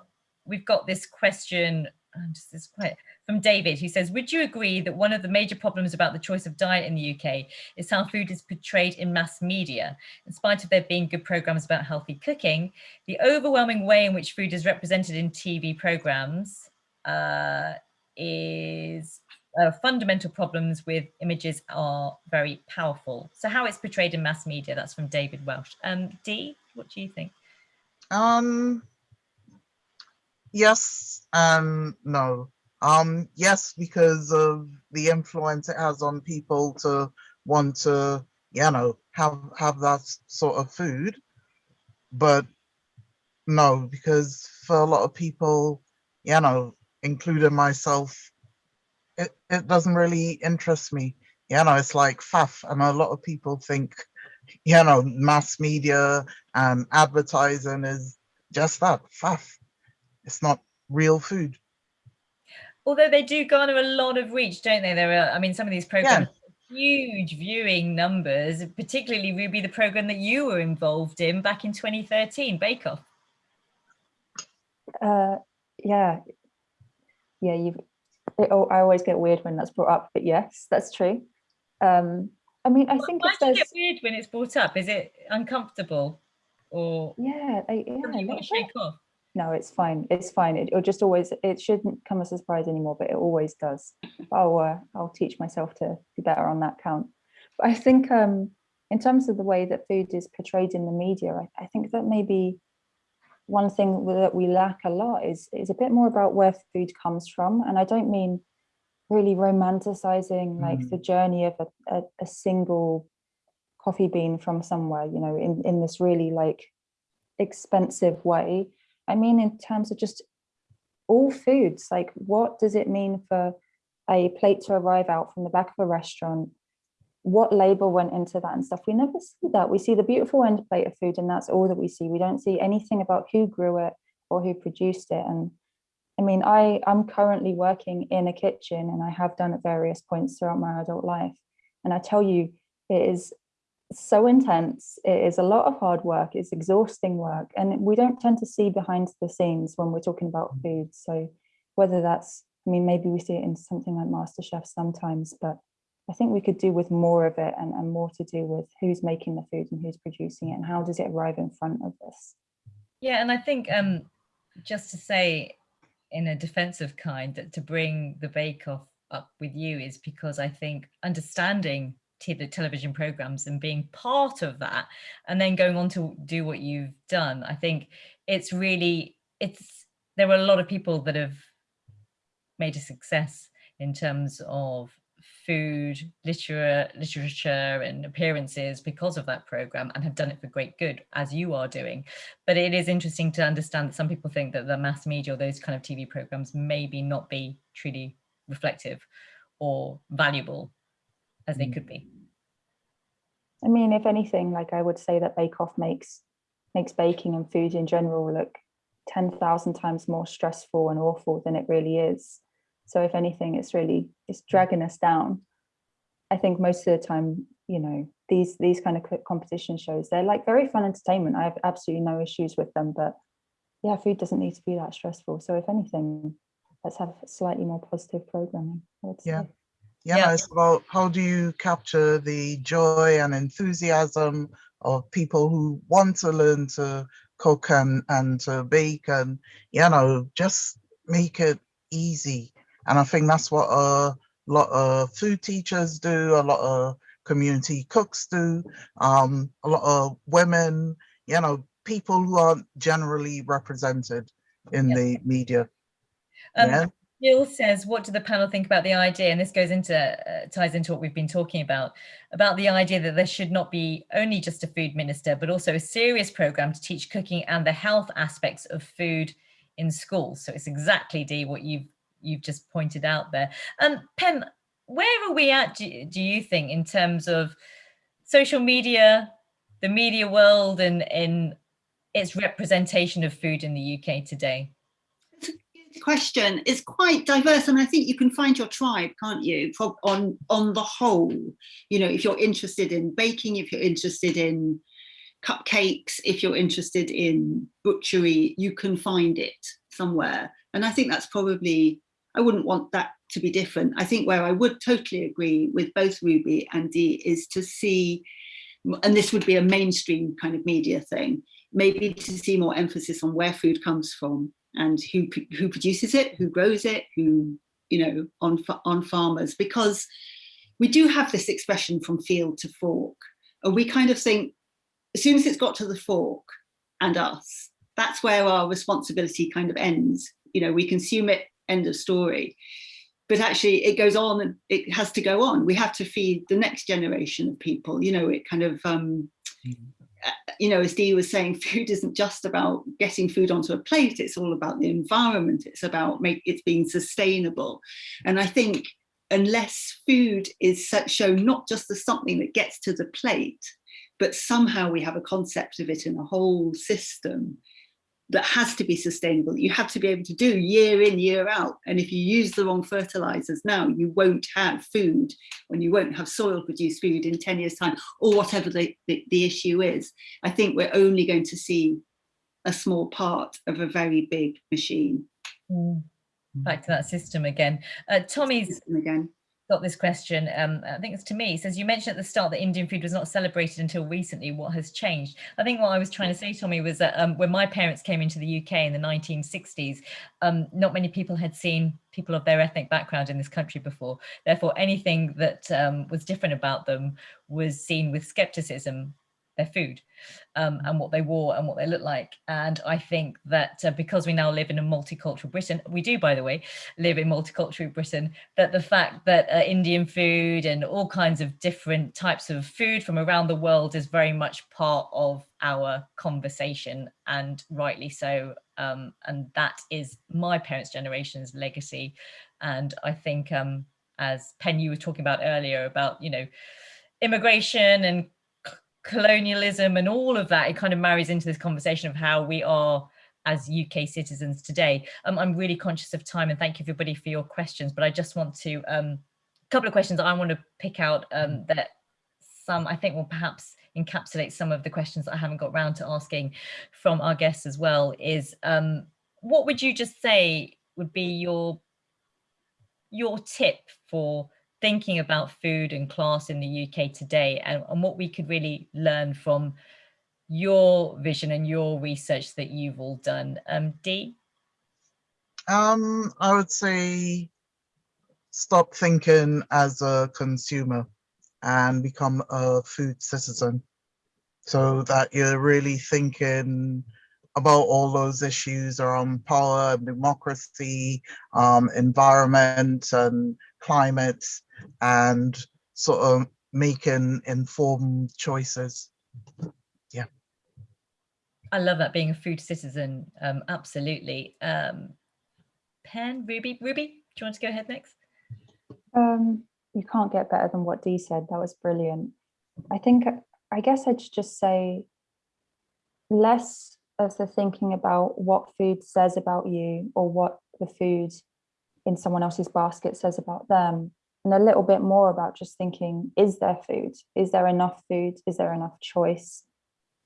we've got this question. I'm just this quite from David, who says, "Would you agree that one of the major problems about the choice of diet in the UK is how food is portrayed in mass media? In spite of there being good programs about healthy cooking, the overwhelming way in which food is represented in TV programs uh, is." Uh, fundamental problems with images are very powerful. So how it's portrayed in mass media, that's from David Welsh. Um, Dee, what do you think? Um, yes and no. Um, yes, because of the influence it has on people to want to, you know, have have that sort of food. But no, because for a lot of people, you know, including myself, it, it doesn't really interest me. You know, it's like faff. And a lot of people think, you know, mass media and advertising is just that, faff. It's not real food. Although they do garner a lot of reach, don't they? There are, I mean, some of these programs, huge viewing numbers, particularly Ruby, the program that you were involved in back in 2013, Bake Off. Uh, yeah, yeah. You've. Oh, I always get weird when that's brought up, but yes, that's true. Um, I mean, I think Why do you get weird when it's brought up? Is it uncomfortable or yeah, I, yeah, you want to shake off? No, it's fine. It's fine. It, it'll just always. It shouldn't come as a surprise anymore, but it always does. [laughs] I'll uh, I'll teach myself to be better on that count. But I think um, in terms of the way that food is portrayed in the media, I, I think that maybe one thing that we lack a lot is is a bit more about where food comes from, and I don't mean really romanticizing like Mm. the journey of a, a, a single coffee bean from somewhere, you know, in in this really like expensive way. I mean, in terms of just all foods, like what does it mean for a plate to arrive out from the back of a restaurant? What labor went into that and stuff? We never see that. We see the beautiful end plate of food, and that's all that we see. We don't see anything about who grew it or who produced it. And I mean, I, I'm currently working in a kitchen and I have done at various points throughout my adult life. And I tell you, it is so intense. It is a lot of hard work. It's exhausting work. And we don't tend to see behind the scenes when we're talking about food. So whether that's, I mean, maybe we see it in something like MasterChef sometimes, but I think we could do with more of it and, and more to do with who's making the food and who's producing it and how does it arrive in front of us. Yeah, and I think um, just to say in a defensive kind that to bring the Bake Off up with you is because I think understanding the television programs and being part of that and then going on to do what you've done, I think it's really, it's, there are a lot of people that have made a success in terms of food, literature, literature and appearances because of that program and have done it for great good as you are doing. But it is interesting to understand that some people think that the mass media or those kind of TV programs maybe not be truly reflective or valuable as they Mm. could be. I mean, if anything, like I would say that Bake Off makes makes baking and food in general look 10,000 times more stressful and awful than it really is. So if anything, it's really it's dragging us down. I think most of the time, you know, these these kind of co- competition shows, they're like very fun entertainment. I have absolutely no issues with them, but yeah, food doesn't need to be that stressful. So if anything, let's have slightly more positive programming. I would Yeah. say. Yeah, Yeah. it's about how do you capture the joy and enthusiasm of people who want to learn to cook and, and to bake and, you know, just make it easy. And I think that's what a lot of food teachers do, a lot of community cooks do, um, a lot of women, you know, people who aren't generally represented in Yeah. the media. Um, yeah. Jill says, what do the panel think about the idea? And this goes into, uh, ties into what we've been talking about, about the idea that there should not be only just a food minister, but also a serious program to teach cooking and the health aspects of food in schools. So it's exactly, Dee, what you've, you've just pointed out there. Um, Pen, where are we at, do, do you think, in terms of social media, the media world and in its representation of food in the UK today? Question is quite diverse and I think you can find your tribe can't you on on the whole? You know if you're interested in baking if you're interested in cupcakes if you're interested in butchery you can find it somewhere. And I think that's probably I wouldn't want that to be different. I think where I would totally agree with both Ruby and Dee is to see and this would be a mainstream kind of media thing maybe to see more emphasis on where food comes from and who who produces it, who grows it, who you know on on farmers because we do have this expression from field to fork and we kind of think as soon as it's got to the fork and us that's where our responsibility kind of ends. You know we consume it end of story. But actually it goes on and it has to go on. We have to feed the next generation of people. You know it kind of um mm -hmm Uh, you know, as Dee was saying, [laughs] food isn't just about getting food onto a plate, it's all about the environment, it's about make it being sustainable. And I think unless food is shown not just as something that gets to the plate, but somehow we have a concept of it in a whole system, that has to be sustainable you have to be able to do year in year out. And if you use the wrong fertilizers now you won't have food when you won't have soil produced food in 10 years time or whatever the, the, the issue is. I think we're only going to see a small part of a very big machine. Mm. back to that system again. Uh, tommy's system again got this question, um, I think it's to me, it says, you mentioned at the start that Indian food was not celebrated until recently. What has changed? I think what I was trying to say, Tommy, was that um, when my parents came into the UK in the 1960s, um, not many people had seen people of their ethnic background in this country before. Therefore, anything that um, was different about them was seen with skepticism their food um, and what they wore and what they looked like. And I think that uh, because we now live in a multicultural Britain, we do, by the way, live in multicultural Britain, that the fact that uh, Indian food and all kinds of different types of food from around the world is very much part of our conversation and rightly so. Um, and that is my parents' generation's legacy. And I think um, as Pen, you were talking about earlier about, you know, immigration and colonialism and all of that, it kind of marries into this conversation of how we are as UK citizens today. Um, I'm really conscious of time and thank you everybody for your questions, but I just want to, um, a couple of questions I want to pick out um, that some I think will perhaps encapsulate some of the questions that I haven't got round to asking from our guests as well is um, what would you just say would be your your tip for thinking about food and class in the UK today and, and what we could really learn from your vision and your research that you've all done. Um, Dee? Um, I would say stop thinking as a consumer and become a food citizen so that you're really thinking about all those issues around power and democracy, um, environment and climate and sort of making informed choices. Yeah. I love that being a food citizen. Um, absolutely. Um, Pen, Ruby, Ruby, do you want to go ahead next? Um, you can't get better than what Dee said. That was brilliant. I think, I guess I'd just say less of the thinking about what food says about you or what the food in someone else's basket says about them and a little bit more about just thinking is there food? Is there enough food? Is there enough choice?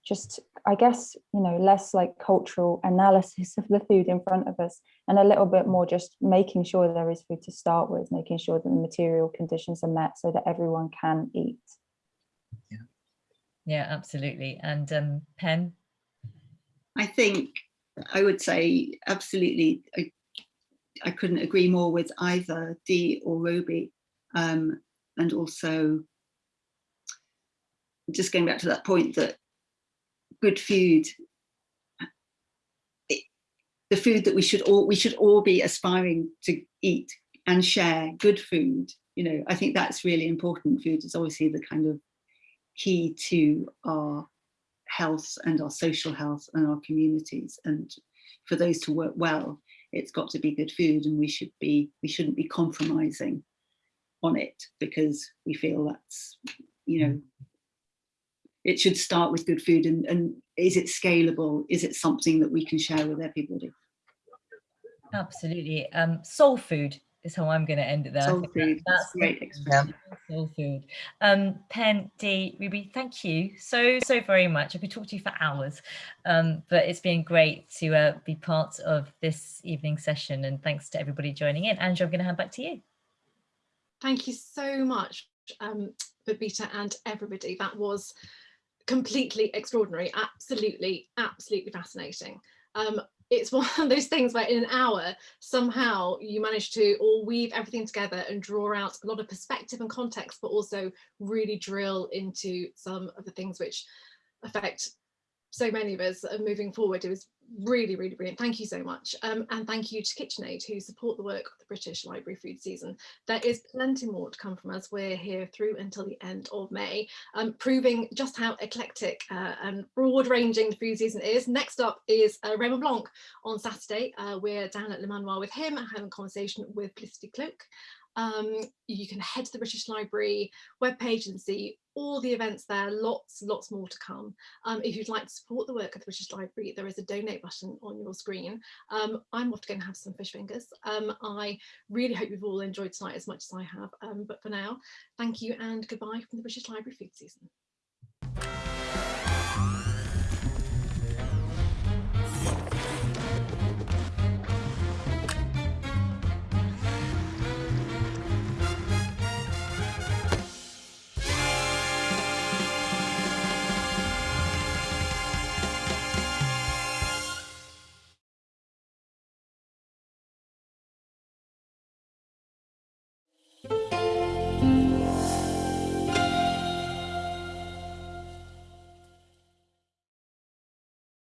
Just i guess you know less like cultural analysis of the food in front of us and a little bit more just making sure there is food to start with making sure that the material conditions are met so that everyone can eat. Yeah. Yeah absolutely. And um pen? I think i would say absolutely I, I couldn't agree more with either Dee or Ruby um, and also just going back to that point that good food it, the food that we should all we should all be aspiring to eat and share good food. You know, I think that's really important. Food is obviously the kind of key to our health and our social health and our communities. And for those to work well, it's got to be good food and we should be we shouldn't be compromising on it because we feel that's you know it should start with good food and, and is it scalable? Is it something that we can share with everybody? Absolutely. Um, soul food is how I'm going to end it there. Soul food that's that's great expression soul food. Um, Pen, Dee, Ruby, thank you so, so very much. I could talk to you for hours, um, but it's been great to uh, be part of this evening session and thanks to everybody joining in. Andrew, I'm going to hand back to you. Thank you so much, um, Babita and everybody. That was completely extraordinary. Absolutely, absolutely fascinating. Um, it's [laughs] one of those things where in an hour, somehow you manage to all weave everything together and draw out a lot of perspective and context, but also really drill into some of the things which affect so many of us are moving forward. It was really, really brilliant. Thank you so much. Um, and thank you to KitchenAid who support the work of the British Library Food Season. There is plenty more to come from us. We're here through until the end of May, um, proving just how eclectic uh, and broad ranging the food season is. Next up is uh, Raymond Blanc on Saturday. Uh, we're down at Le Manoir with him having a conversation with Felicity Cloake. Um, you can head to the British Library webpage and see all the events there, lots, lots more to come. Um, if you'd like to support the work of the British Library, there is a donate button on your screen. Um, I'm off to go and have some fish fingers. Um, I really hope you've all enjoyed tonight as much as I have. Um, but for now, thank you and goodbye from the British Library food season.